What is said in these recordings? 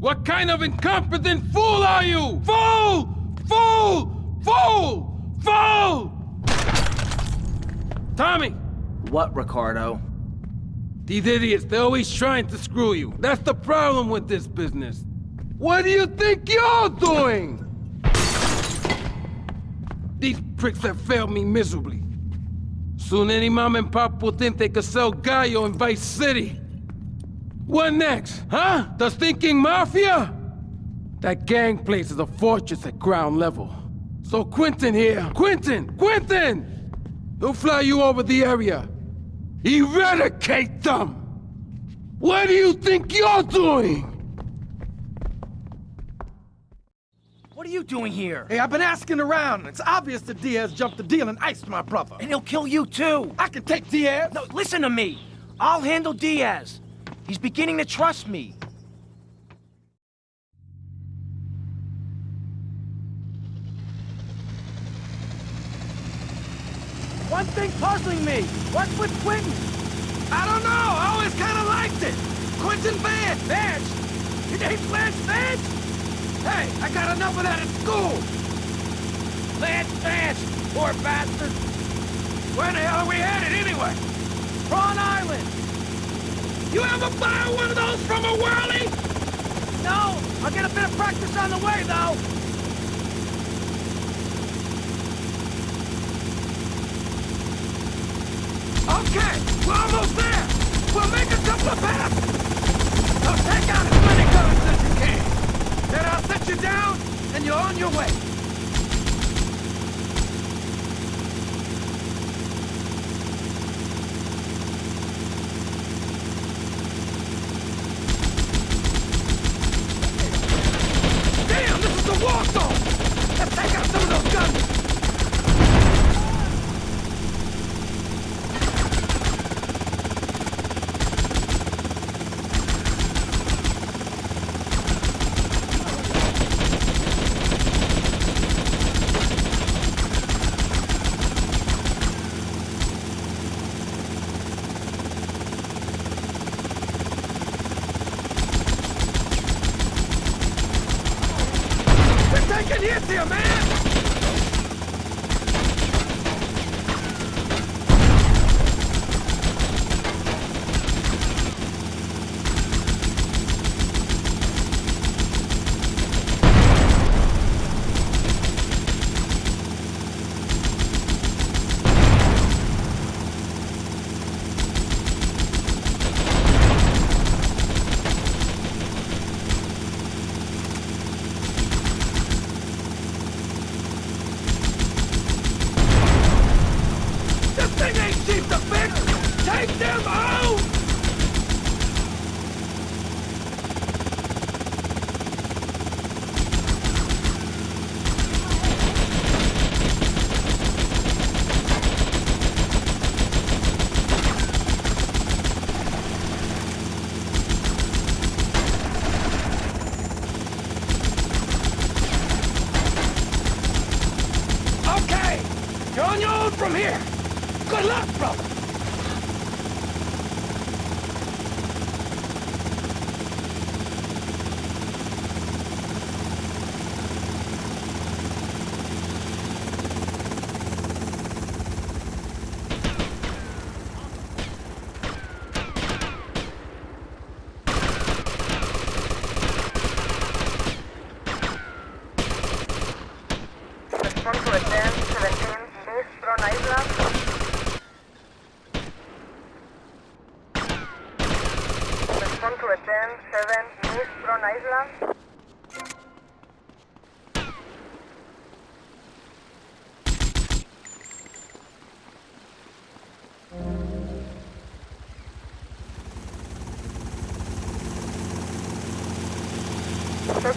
What kind of incompetent fool are you? Fool! Fool! Fool! Fool! Tommy! What, Ricardo? These idiots, they're always trying to screw you. That's the problem with this business. What do you think you're doing? These pricks have failed me miserably. Soon any mom and pop will think they could sell yayo in Vice City. What next, huh? The stinking mafia? That gang place is a fortress at ground level. So Quentin here, Quentin, Quentin! He'll fly you over the area. Eradicate them! What do you think you're doing? What are you doing here? Hey, I've been asking around. It's obvious that Diaz jumped the deal and iced my brother. And he'll kill you too. I can take Diaz. No, listen to me. I'll handle Diaz. He's beginning to trust me. One thing puzzling me. What's with Quentin? I don't know. I always kind of liked it. Quentin Vance. Vance? Your name's Lance Vance? Hey, I got enough of that at school. Lance Vance, poor bastard. Where the hell are we headed anyway? Prawn Island. You ever buy one of those from a whirly? No, I'll get a bit of practice on the way, though. Okay, we're almost there. We'll make a couple of passes. So take out as many guns as you can. Then I'll set you down, and you're on your way. Damn, this is a war zone! Let's take out some of those guns! They're hits here, man! This thing ain't cheap to fix! Take them out! Okay! You're on your own from here! Good luck, brother! You're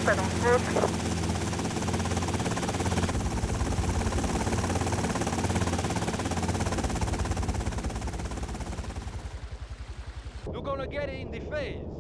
gonna get it in the face.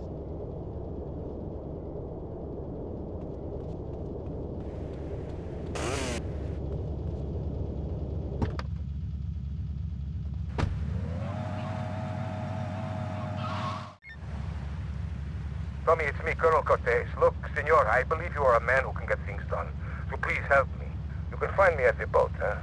Tommy, it's me, Colonel Cortez. Look, senor, I believe you are a man who can get things done. So please help me. You can find me at the boat, huh?